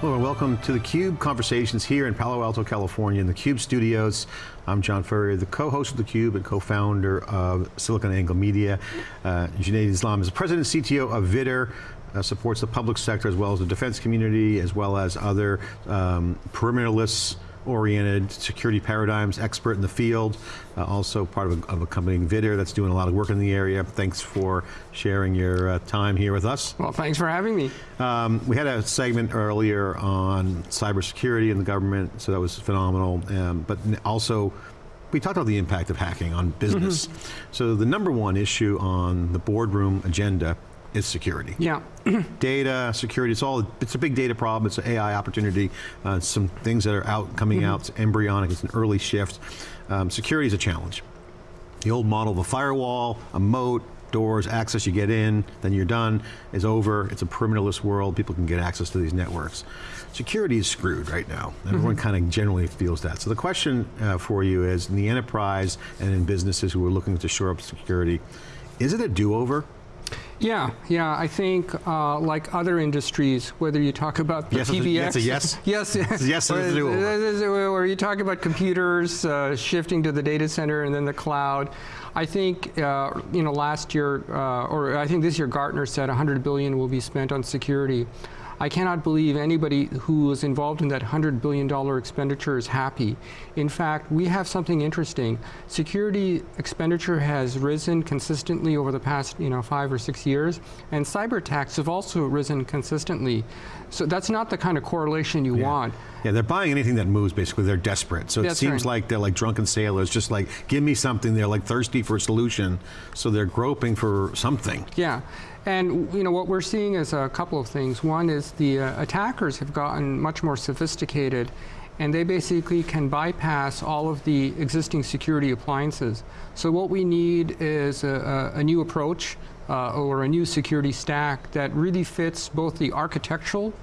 Hello and welcome to the CUBE Conversations here in Palo Alto, California in the CUBE studios. I'm John Furrier, the co-host of the CUBE and co-founder of SiliconANGLE Media. Uh, Junaid Islam is the president and CTO of Vidder, uh, supports the public sector as well as the defense community, as well as other um, perimeterless oriented security paradigms expert in the field, uh, also part of a, of a company Vidder that's doing a lot of work in the area. Thanks for sharing your uh, time here with us. Well, thanks for having me. Um, we had a segment earlier on cybersecurity in the government, so that was phenomenal, um, but also we talked about the impact of hacking on business. Mm -hmm. So the number one issue on the boardroom agenda is security. Yeah. data, security, it's all, it's a big data problem, it's an AI opportunity, uh, some things that are out, coming mm -hmm. out, it's embryonic, it's an early shift. Um, security is a challenge. The old model of a firewall, a moat, doors, access, you get in, then you're done, is over, it's a perimeterless world, people can get access to these networks. Security is screwed right now. Everyone mm -hmm. kind of generally feels that. So the question uh, for you is, in the enterprise and in businesses who are looking to shore up security, is it a do-over? Yeah, yeah, I think uh, like other industries, whether you talk about the yes, PBX. A yes? Yes. yes, or, or you talk about computers uh, shifting to the data center and then the cloud. I think, uh, you know, last year, uh, or I think this year Gartner said 100 billion will be spent on security. I cannot believe anybody who was involved in that $100 billion expenditure is happy. In fact, we have something interesting. Security expenditure has risen consistently over the past you know, five or six years, and cyber attacks have also risen consistently. So that's not the kind of correlation you yeah. want. Yeah, they're buying anything that moves, basically, they're desperate. So it seems right. like they're like drunken sailors, just like, give me something, they're like thirsty for a solution, so they're groping for something. Yeah, and you know what we're seeing is a couple of things. One is the uh, attackers have gotten much more sophisticated and they basically can bypass all of the existing security appliances. So what we need is a, a, a new approach uh, or a new security stack that really fits both the architectural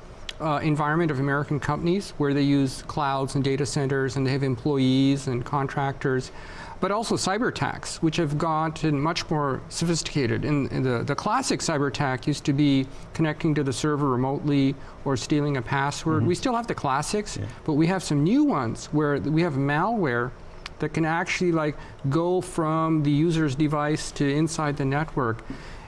uh, environment of American companies where they use clouds and data centers and they have employees and contractors, but also cyber attacks, which have gotten much more sophisticated. In, in the, the classic cyber attack used to be connecting to the server remotely or stealing a password. Mm -hmm. We still have the classics, yeah. but we have some new ones where we have malware that can actually like go from the user's device to inside the network.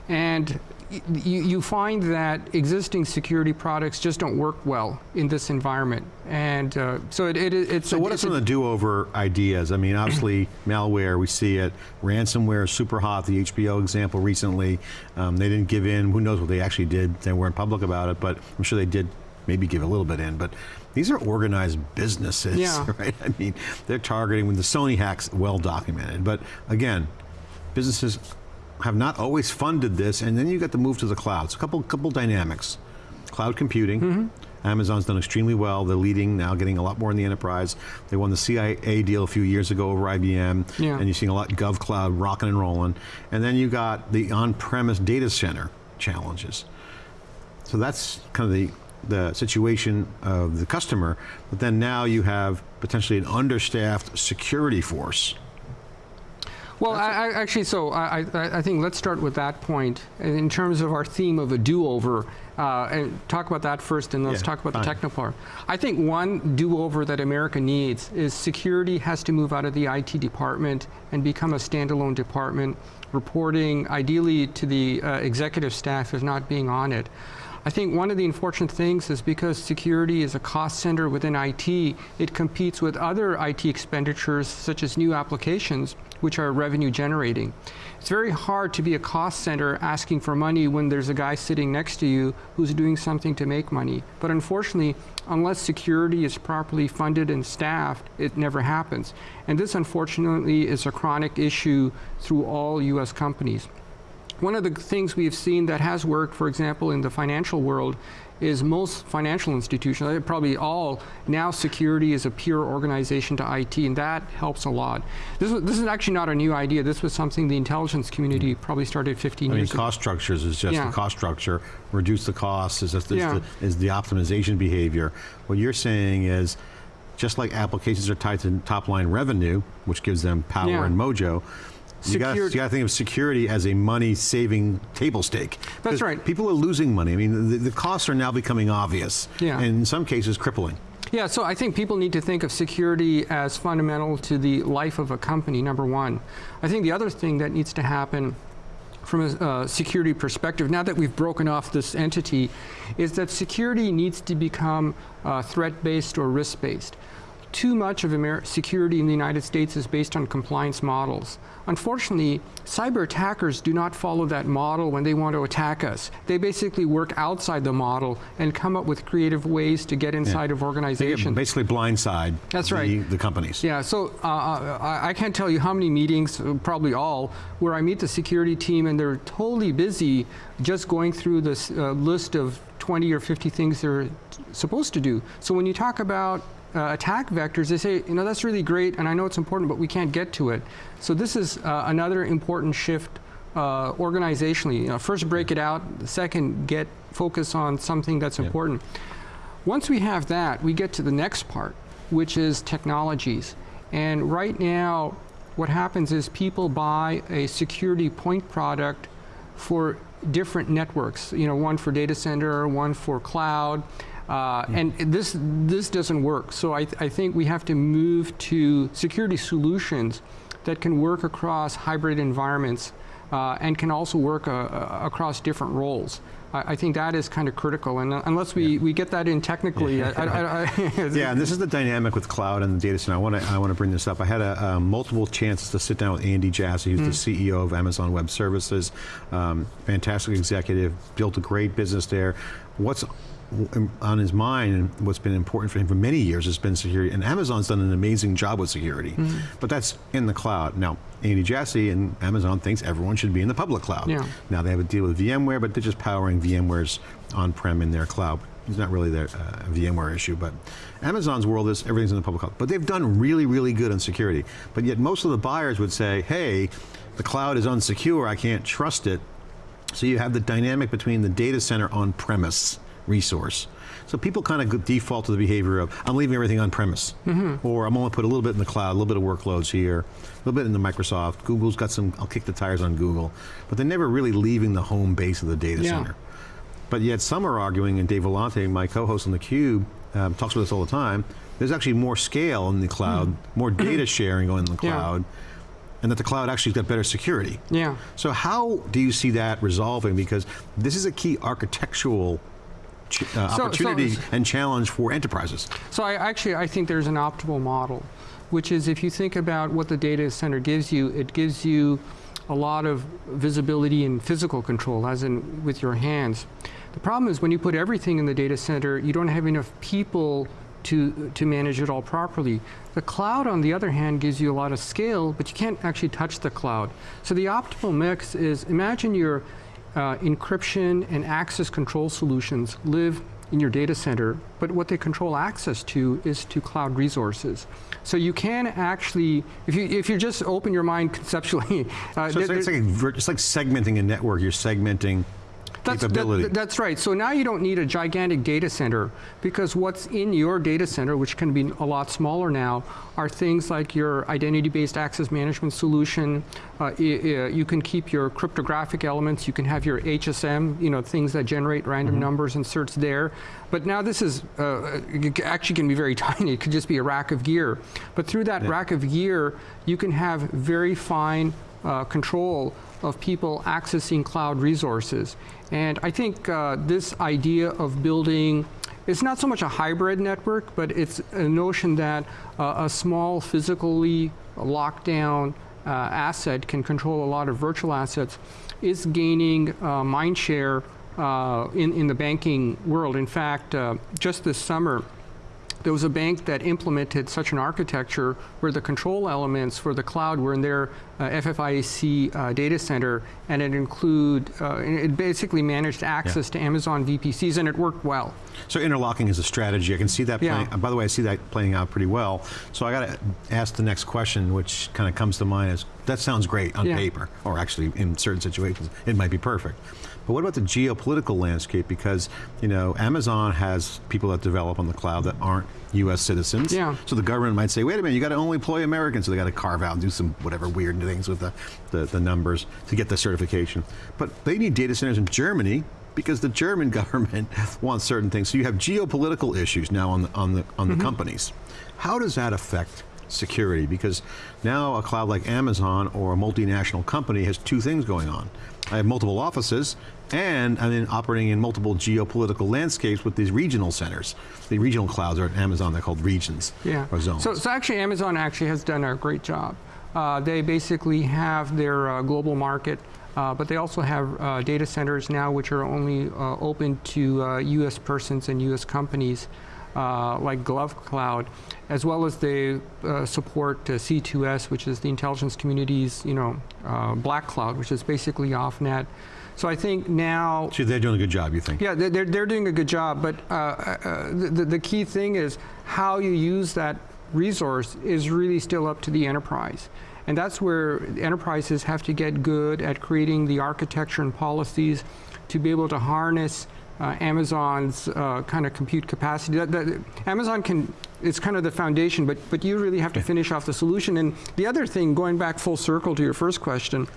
And you, you, find that existing security products just don't work well in this environment. And uh, so it, it, it's So a, what are some of the do-over ideas? I mean, obviously malware, we see it. Ransomware is super hot, the HBO example recently. Um, they didn't give in, who knows what they actually did. They weren't public about it, but I'm sure they did maybe give a little bit in, but these are organized businesses, yeah. right? I mean, they're targeting, when the Sony hack's well documented, but again, businesses have not always funded this, and then you got the move to the cloud. So a couple, couple dynamics. Cloud computing, mm -hmm. Amazon's done extremely well. They're leading now, getting a lot more in the enterprise. They won the CIA deal a few years ago over IBM, yeah. and you're seeing a lot Gov Cloud rocking and rolling. And then you got the on-premise data center challenges. So that's kind of the, the situation of the customer, but then now you have potentially an understaffed security force well, I, I, actually, so I, I, think let's start with that point in terms of our theme of a do-over, uh, and talk about that first, and let's yeah, talk about fine. the technical part. I think one do-over that America needs is security has to move out of the IT department and become a standalone department, reporting ideally to the uh, executive staff as not being on it. I think one of the unfortunate things is because security is a cost center within IT, it competes with other IT expenditures such as new applications which are revenue generating. It's very hard to be a cost center asking for money when there's a guy sitting next to you who's doing something to make money. But unfortunately, unless security is properly funded and staffed, it never happens. And this unfortunately is a chronic issue through all US companies. One of the things we've seen that has worked, for example, in the financial world is most financial institutions, uh, probably all, now security is a pure organization to IT, and that helps a lot. This, was, this is actually not a new idea. This was something the intelligence community mm. probably started 15 I years mean, cost ago. structures is just yeah. the cost structure. Reduce the costs is, just, is, yeah. the, is the optimization behavior. What you're saying is, just like applications are tied to top line revenue, which gives them power yeah. and mojo, You got to think of security as a money-saving table stake. That's right. People are losing money. I mean, the, the costs are now becoming obvious, Yeah. and in some cases crippling. Yeah, so I think people need to think of security as fundamental to the life of a company, number one. I think the other thing that needs to happen from a uh, security perspective, now that we've broken off this entity, is that security needs to become uh, threat-based or risk-based. Too much of Amer- security in the United States is based on compliance models. Unfortunately, cyber attackers do not follow that model when they want to attack us. They basically work outside the model and come up with creative ways to get inside of They organizations. basically blindside That's the, right. the companies. Yeah, so uh, I, I can't tell you how many meetings, uh, probably all, where I meet the security team and they're totally busy just going through this uh, list of 20 or 50 things they're supposed to do. So when you talk about uh, attack vectors, they say, you know, that's really great and I know it's important, but we can't get to it. So this is uh, another important shift uh, organizationally. You know, first, break it out. Second, get focus on something that's important. Once we have that, we get to the next part, which is technologies. And right now, what happens is people buy a security point product for different networks. You know, one for data center, one for cloud. Uh, And this this doesn't work. So I, th- I think we have to move to security solutions that can work across hybrid environments uh, and can also work uh, uh, across different roles. I, I think that is kind of critical. And uh, unless we, we get that in technically, I, I, I, I, Yeah, and this is the dynamic with cloud and the data center. I want to I want to bring this up. I had a, um, multiple chances to sit down with Andy Jassy, who's the CEO of Amazon Web Services, um, fantastic executive, built a great business there. What's on his mind and what's been important for him for many years has been security. And Amazon's done an amazing job with security, but that's in the cloud. Now, Andy Jassy and Amazon thinks everyone should be in the public cloud. Yeah. Now they have a deal with VMware, but they're just powering VMware's on-prem in their cloud. It's not really their uh, VMware issue, but Amazon's world is everything's in the public cloud. But they've done really, really good on security. But yet most of the buyers would say, hey, the cloud is unsecure, I can't trust it. So you have the dynamic between the data center on-premise resource. So people kind of default to the behavior of, I'm leaving everything on premise. Or I'm only put a little bit in the cloud, a little bit of workloads here, a little bit in the Microsoft. Google's got some, I'll kick the tires on Google. But they're never really leaving the home base of the data Yeah. center. But yet some are arguing, and Dave Vellante, my co-host on theCUBE, um, talks about this all the time, there's actually more scale in the cloud, more data sharing going in the Hmm. Yeah. cloud, and that the cloud actually's got better security. yeah. So how do you see that resolving? Because this is a key architectural ch- uh, opportunity so- and challenge for enterprises. So I actually I think there's an optimal model, which is if you think about what the data center gives you, it gives you a lot of visibility and physical control, as in with your hands. The problem is when you put everything in the data center, you don't have enough people to to manage it all properly. The cloud, on the other hand, gives you a lot of scale, but you can't actually touch the cloud. So the optimal mix is imagine your uh, encryption and access control solutions live in your data center, but what they control access to is to cloud resources. So you can actually, if you if you just open your mind conceptually, uh, So it's, like, it's, like, it's like segmenting a network. You're segmenting that's, that- that's right. So now you don't need a gigantic data center because what's in your data center, which can be a lot smaller now, are things like your identity-based access management solution. Uh, you can keep your cryptographic elements. You can have your HSM, you know, things that generate random Mm-hmm. numbers and certs there. But now this is uh, c- actually can be very tiny. It could just be a rack of gear. But through that rack of gear, you can have very fine uh, control of people accessing cloud resources. And I think uh, this idea of building it's not so much a hybrid network, but it's a notion that uh, a small physically locked down uh, asset can control a lot of virtual assets is gaining uh, mind share uh, in, in the banking world. In fact, uh, just this summer, there was a bank that implemented such an architecture where the control elements for the cloud were in their uh, FFIEC uh, data center, and it include uh, it basically managed access to Amazon VPCs, and it worked well. So interlocking is a strategy. I can see that Yeah. playing. By the way, I see that playing out pretty well. So I got to ask the next question, which kind of comes to mind is that sounds great on Yeah. paper, or actually in certain situations it might be perfect. But what about the geopolitical landscape? Because you know Amazon has people that develop on the cloud that aren't U.S. citizens. Yeah. So the government might say, wait a minute, you got to only employ Americans, so they got to carve out and do some whatever weird things with the, the, the numbers to get the certification. But they need data centers in Germany because the German government wants certain things. So you have geopolitical issues now on the, on the, on the mm-hmm. companies. How does that affect security? Because now a cloud like Amazon or a multinational company has two things going on. I have multiple offices, and I'm in operating in multiple geopolitical landscapes with these regional centers. The regional clouds are at Amazon, they're called regions Yeah. or zones. So, so actually, Amazon actually has done a great job. Uh, they basically have their uh, global market, uh, but they also have uh, data centers now which are only uh, open to uh, U.S. persons and U.S. companies, uh, like GovCloud, as well as they uh, support uh, C2S, which is the intelligence community's, you know, uh, black cloud, which is basically off-net. So I think now so they're doing a good job, you think? yeah, they're, they're, doing a good job, but uh, uh, the, the key thing is how you use that resource is really still up to the enterprise. And that's where enterprises have to get good at creating the architecture and policies to be able to harness uh, Amazon's uh, kind of compute capacity. That, that, Amazon can, it's kind of the foundation, but, but you really have to finish off the solution. And the other thing, going back full circle to your first question,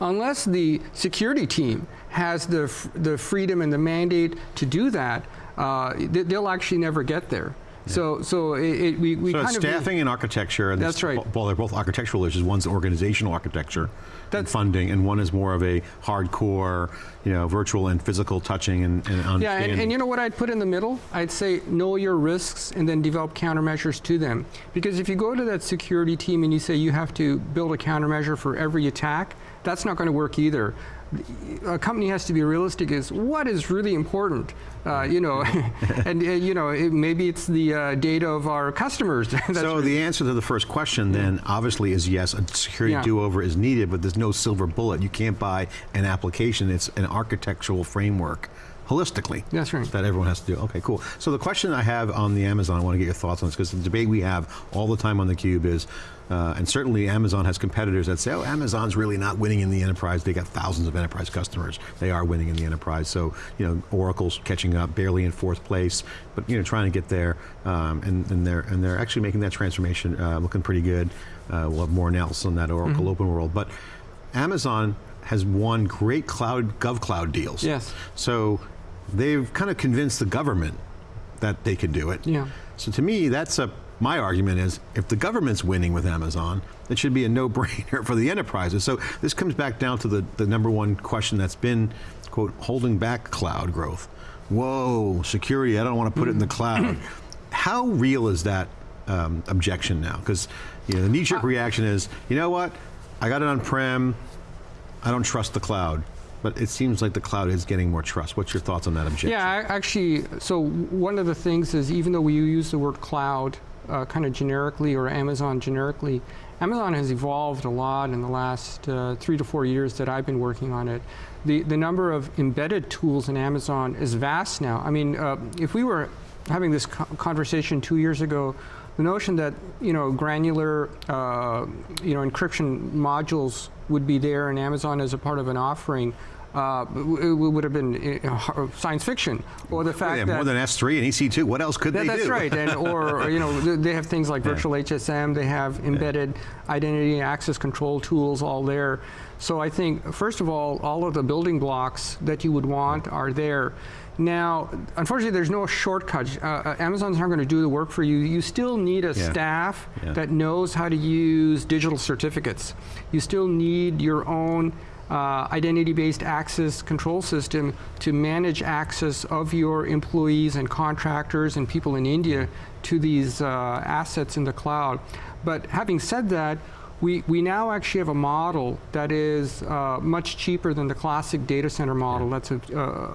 unless the security team has the, f- the freedom and the mandate to do that, uh, they, will actually never get there. So, so it, it, we, we So kind of staffing and architecture. And That's right. Well, they're both architectural issues. One's organizational architecture and funding, and one is more of a hardcore, you know, virtual and physical touching and, and Yeah, and, and you know what I'd put in the middle? I'd say know your risks and then develop countermeasures to them. Because if you go to that security team and you say you have to build a countermeasure for every attack, that's not going to work either. A company has to be realistic. Is what is really important, uh, you know, and uh, you know it, maybe it's the uh, data of our customers. That's so the answer to the first question then obviously is yes, a security Yeah. do-over is needed, but there's no silver bullet. You can't buy an application. It's an architectural framework holistically. That's right. That everyone has to do. Okay, cool. So the question I have on the Amazon, I want to get your thoughts on this because the debate we have all the time on the Cube is, uh, and certainly Amazon has competitors that say, oh, Amazon's really not winning in the enterprise. They got thousands of enterprise customers. They are winning in the enterprise. So, you know, Oracle's catching up, barely in fourth place, but, you know, trying to get there. Um, and, and, they're, and they're actually making that transformation uh, looking pretty good. Uh, we'll have more analysis on that Oracle Open World. But Amazon has won great cloud, GovCloud deals. Yes. So they've kind of convinced the government that they could do it. Yeah. So to me, that's a my argument is if the government's winning with Amazon, it should be a no-brainer for the enterprises. So this comes back down to the, the number one question that's been, quote, holding back cloud growth. Whoa, security, I don't want to put it in the cloud. How real is that um, objection now? Because you know, the knee-jerk reaction is, you know what, I got it on-prem, I don't trust the cloud. But it seems like the cloud is getting more trust. What's your thoughts on that objection? Yeah, I- actually, so one of the things is even though we use the word cloud uh, kind of generically or Amazon generically, Amazon has evolved a lot in the last uh, three to four years that I've been working on it. The, the number of embedded tools in Amazon is vast now. I mean, uh, if we were having this co- conversation two years ago, the notion that you know granular uh, you know encryption modules would be there in Amazon as a part of an offering uh, it, would have been uh, science fiction, or the fact Yeah, that more than S3 and EC2. What else could that- they that's do? right, and or you know they have things like Yeah. virtual HSM, they have embedded identity and access control tools all there. So I think first of all, all of the building blocks that you would want are there. Now, unfortunately, there's no shortcut. Uh, uh, Amazon's not going to do the work for you. You still need a Yeah. staff Yeah. that knows how to use digital certificates. You still need your own uh, identity-based access control system to manage access of your employees and contractors and people in India to these uh, assets in the cloud. But having said that, we, we now actually have a model that is uh, much cheaper than the classic data center model that's a, uh,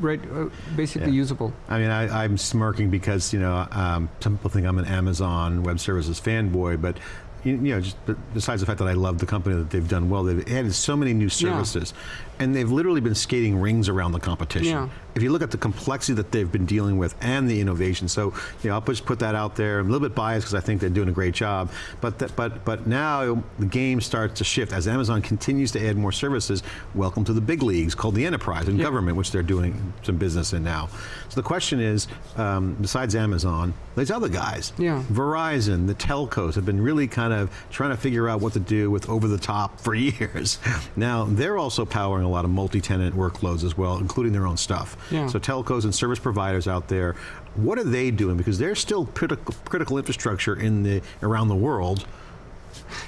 right, uh, basically Yeah. usable. I mean, I, I'm smirking because you know um, some people think I'm an Amazon Web Services fanboy, but you, you know, just besides the fact that I love the company that they've done well, they've added so many new services, yeah. And they've literally been skating rings around the competition. Yeah. If you look at the complexity that they've been dealing with and the innovation, so you know, I'll just put that out there. I'm a little bit biased because I think they're doing a great job, but that, but but now the game starts to shift as Amazon continues to add more services. Welcome to the big leagues called the enterprise and yeah. government, which they're doing some business in now. So the question is, um, besides Amazon, these other guys, yeah. Verizon, the telcos have been really kind of trying to figure out what to do with over the top for years. Now they're also powering a lot of multi-tenant workloads as well, including their own stuff. Yeah. So telcos and service providers out there, what are they doing? Because they're still critical, critical infrastructure in the around the world.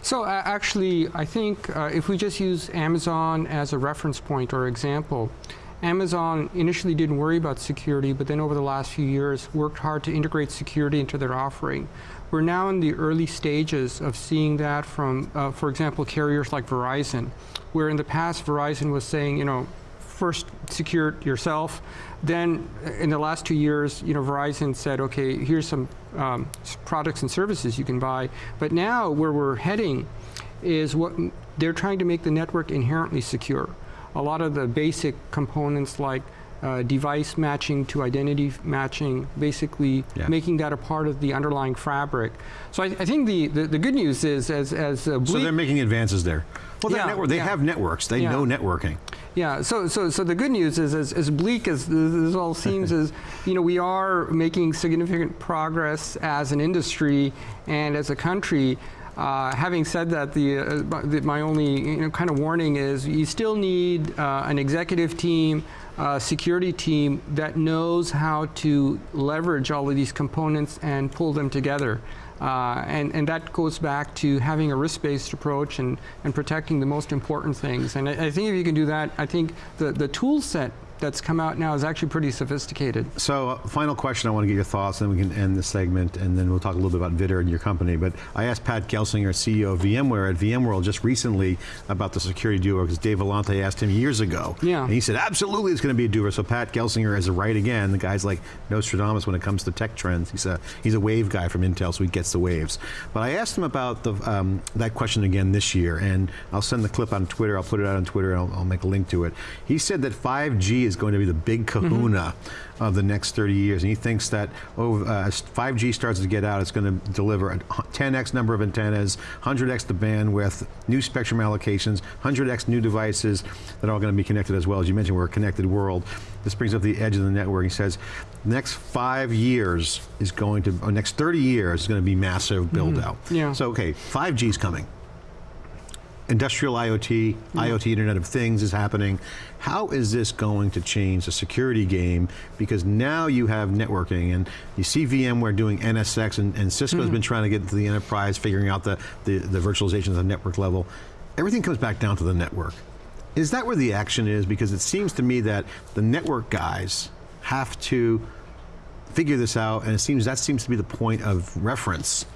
So uh, actually, I think uh, if we just use Amazon as a reference point or example, Amazon initially didn't worry about security, but then over the last few years worked hard to integrate security into their offering. We're now in the early stages of seeing that from, uh, for example, carriers like Verizon, where in the past Verizon was saying, you know, first secure yourself. Then in the last two years, you know, Verizon said, okay, here's some um, products and services you can buy. But now where we're heading is what they're trying to make the network inherently secure a lot of the basic components like uh, device matching to identity matching, basically yeah. making that a part of the underlying fabric. So I, I think the, the, the, good news is as, as uh, So they're making advances there. Well, yeah, network, they yeah. have networks. They know networking. Yeah. So, so, so the good news is, as, as bleak as this all seems, is you know we are making significant progress as an industry and as a country. Uh, having said that, the, uh, the, my only you know, kind of warning is you still need uh, an executive team, security team that knows how to leverage all of these components and pull them together. Uh, and, and that goes back to having a risk-based approach and, and protecting the most important things. And I, I, think if you can do that, I think the, the tool set that's come out now is actually pretty sophisticated. So, uh, final question, I want to get your thoughts, and then we can end the segment, and then we'll talk a little bit about Vidder and your company. But I asked Pat Gelsinger, CEO of VMware at VMworld just recently about the security duo, because Dave Vellante asked him years ago. Yeah. And he said, absolutely it's going to be a doer. So Pat Gelsinger is right again. The guy's like Nostradamus when it comes to tech trends. He's a, he's a wave guy from Intel, so he gets the waves. But I asked him about the, um, that question again this year, and I'll send the clip on Twitter. I'll put it out on Twitter, and I'll, I'll make a link to it. He said that 5G is going to be the big kahuna mm -hmm. of the next 30 years. And he thinks that oh, uh, 5G starts to get out, it's going to deliver a 10x number of antennas, 100x the bandwidth, new spectrum allocations, 100x new devices that are all going to be connected as well. As you mentioned, we're a connected world. This brings up the edge of the network. He says, next five years is going to, or next 30 years is going to be massive build out. Mm -hmm. Yeah. So, okay, 5G is coming industrial IoT, yeah. IoT Internet of Things is happening. How is this going to change the security game? Because now you have networking and you see VMware doing NSX and, and Cisco's mm been trying to get into the enterprise, figuring out the, the, the virtualization at the network level. Everything comes back down to the network. Is that where the action is? Because it seems to me that the network guys have to figure this out and it seems that seems to be the point of reference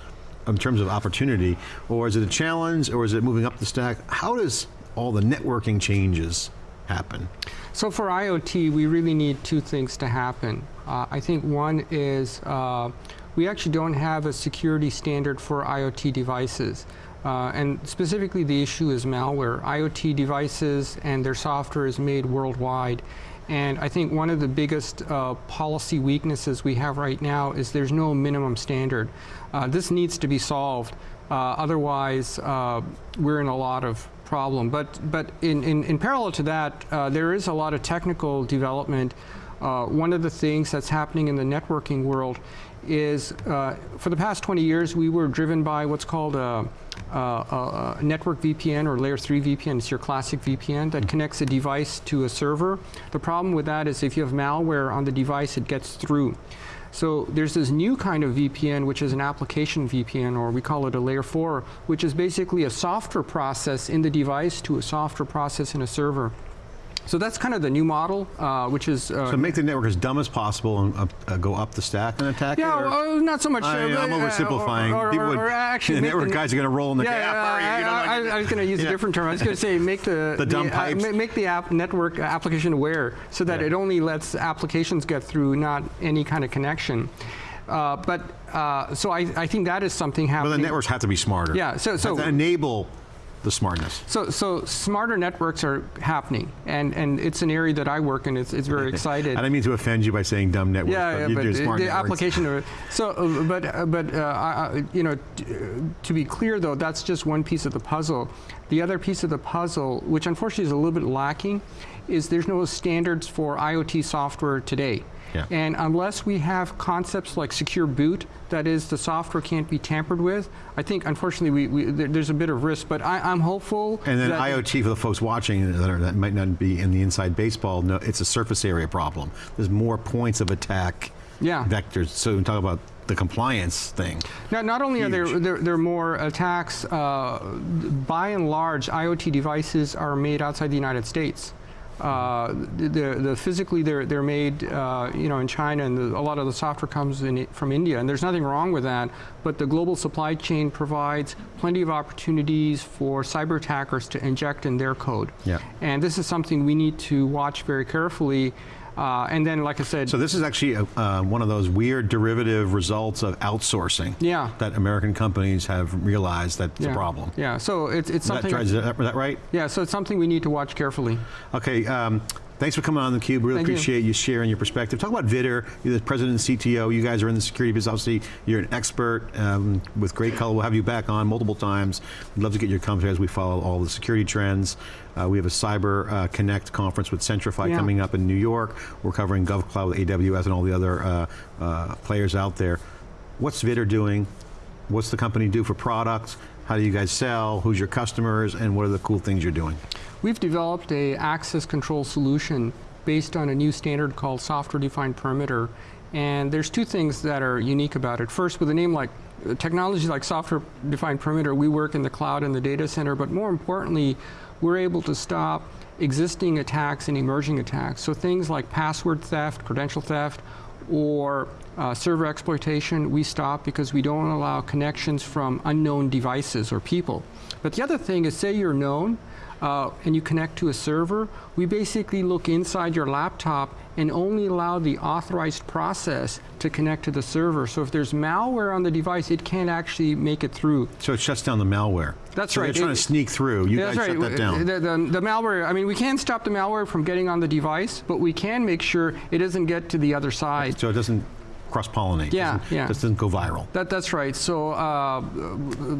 in terms of opportunity, or is it a challenge, or is it moving up the stack? How does all the networking changes happen? So for IoT, we really need two things to happen. Uh, I think one is uh, we actually don't have a security standard for IoT devices. Uh, and specifically the issue is malware. IoT devices and their software is made worldwide. And I think one of the biggest uh, policy weaknesses we have right now is there's no minimum standard. Uh, this needs to be solved. Uh, otherwise, uh, we're in a lot of problem. But, but in, in, in parallel to that, uh, there is a lot of technical development. Uh, one of the things that's happening in the networking world is uh, for the past 20 years, we were driven by what's called a, a, a, network VPN or layer 3 VPN. It's your classic VPN that connects a device to a server. The problem with that is if you have malware on the device, it gets through. So there's this new kind of VPN, which is an application VPN, or we call it a layer 4, which is basically a software process in the device to a software process in a server. So that's kind of the new model, uh, which is uh, so make the network as dumb as possible and uh, uh go up the stack and attack yeah, it. Yeah, not so much. I, am uh, oversimplifying. Or, or, would, or actually, the network the, guys are going to roll in the yeah, gap. Yeah, you know, I, I, I, was going to use a different term. I was going to say make the the dumb the, uh, pipes. make the app network application aware, so that it only lets applications get through, not any kind of connection. Uh, but uh, so I, I think that is something happening. Well, the networks have to be smarter. Yeah, so- so- enable the smartness. So, so smarter networks are happening, and, and it's an area that I work in. It's, it's very excited. And I didn't mean to offend you by saying dumb networks. Yeah, but yeah, you but smart the networks. application of it. So, uh, but uh, but uh, you know, uh, to be clear though, that's just one piece of the puzzle. The other piece of the puzzle, which unfortunately is a little bit lacking, is there's no standards for IoT software today. Yeah. And unless we have concepts like secure boot, that is, the software can't be tampered with, I think unfortunately we, we, there- there's a bit of risk. But I, I'm hopeful. And then IoT for the folks watching that, are, that might not be in the inside baseball, no, it's a surface area problem. There's more points of attack Yeah. vectors. So we talk about the compliance thing. Now, not only are there, Huge. there, there more attacks, uh, by and large, IoT devices are made outside the United States. Uh, the, the, the physically they're, they're made uh, you know in China and the, a lot of the software comes in, from India and there's nothing wrong with that but the global supply chain provides plenty of opportunities for cyber attackers to inject in their code Yeah. and this is something we need to watch very carefully uh, and then like I said So this is actually a, uh, one of those weird derivative results of outsourcing Yeah. that American companies have realized that's yeah, a problem. yeah so it's, it's something is that, is that right? yeah so it's something we need to watch carefully Okay, um, thanks for coming on theCUBE. Really Thank you. appreciate you. sharing your perspective. Talk about Vidder, you're the president and CTO. You guys are in the security business. Obviously, you're an expert um, with great color. We'll have you back on multiple times. We'd love to get your commentary as we follow all the security trends. Uh, we have a Cyber uh, Connect conference with Centrify Yeah. coming up in New York. We're covering GovCloud with AWS and all the other uh, uh, players out there. What's Vidder doing? What's the company do for products? How do you guys sell? Who's your customers? And what are the cool things you're doing? We've developed a access control solution based on a new standard called software defined perimeter. And there's two things that are unique about it. First, with a name like technology like software defined perimeter, we work in the cloud and the data center, but more importantly, we're able to stop existing attacks and emerging attacks. So things like password theft, credential theft, or uh, server exploitation, we stop because we don't allow connections from unknown devices or people. But the other thing is, say you're known, uh, and you connect to a server, we basically look inside your laptop and only allow the authorized process to connect to the server. So if there's malware on the device, it can't actually make it through. So it shuts down the malware. That's so right. they're trying It- to sneak through. You guys shut that down. The, the, the malware, I mean, we can't stop the malware from getting on the device, but we can make sure it doesn't get to the other side. so it doesn't cross-pollinate. Yeah, doesn't, yeah. Just doesn't go viral. That, that's right. So uh,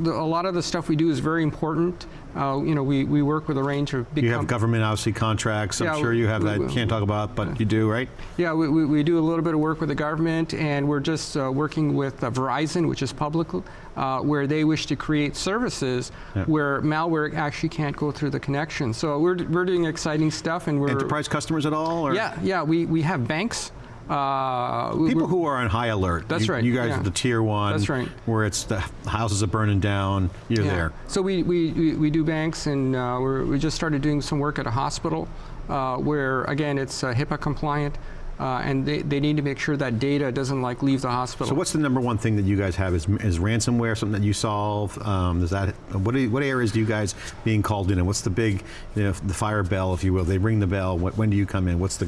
the, a lot of the stuff we do is very important. Uh, you know, we, we work with a range of big You have government, obviously, contracts. I'm Yeah, sure you have we- that. we- Can't talk about, but you do, right? Yeah, we, we, we do a little bit of work with the government, and we're just uh, working with uh, Verizon, which is public, uh, where they wish to create services Yeah. where malware actually can't go through the connection. So we're, we're doing exciting stuff, and we're Enterprise customers at all? Or Yeah, yeah, we, we have banks. Uh, People who are on high alert. That's You- right, You guys yeah. are the tier one. That's right. Where it's the houses are burning down. You're Yeah. there. So we, we, we, do banks, and uh, we're, we just started doing some work at a hospital uh, where, again, it's uh, HIPAA compliant, uh, and they, they need to make sure that data doesn't like leave the hospital. So what's the number one thing that you guys have? Is, is ransomware something that you solve? Um, is that what, you- what areas do you guys being called in? And what's the big, you know, the fire bell, if you will? They ring the bell. What, when do you come in? What's the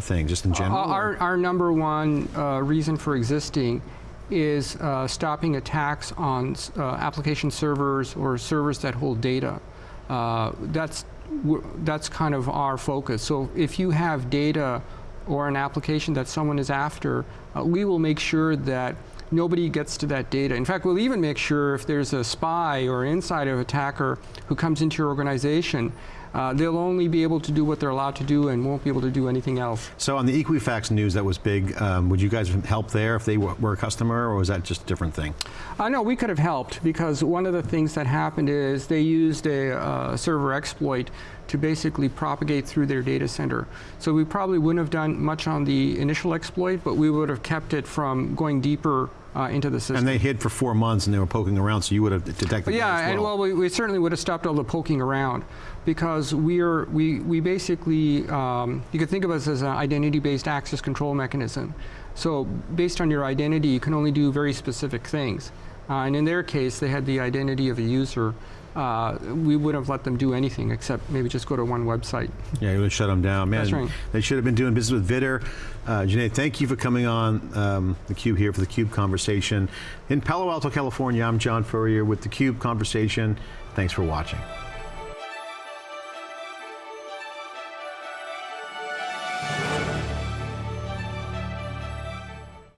thing? Just in general? Uh, Our, our number one uh, reason for existing is uh, stopping attacks on uh, application servers or servers that hold data. Uh, that's, that's kind of our focus. So if you have data or an application that someone is after, uh, we will make sure that nobody gets to that data. In fact, we'll even make sure if there's a spy or insider attacker who comes into your organization, uh, they'll only be able to do what they're allowed to do and won't be able to do anything else. So on the Equifax news that was big, um, would you guys help there if they were, were a customer, or was that just a different thing? I know we could have helped because one of the things that happened is they used a uh, server exploit to basically propagate through their data center. So we probably wouldn't have done much on the initial exploit, but we would have kept it from going deeper uh, into the system. And they hid for four months and they were poking around, so you would have detected But yeah, as and well, we, we certainly would have stopped all the poking around because we're, we, we basically, um, you could think of us as an identity-based access control mechanism. So based on your identity, you can only do very specific things. Uh, and in their case, they had the identity of a user. Uh, we wouldn't have let them do anything except maybe just go to one website. Yeah, you would shut them down. Man, That's right. they should have been doing business with Vidder. Uh, Junaid, thank you for coming on um, theCUBE here for the CUBE Conversation. In Palo Alto, California, I'm John Furrier with theCUBE Conversation. Thanks for watching.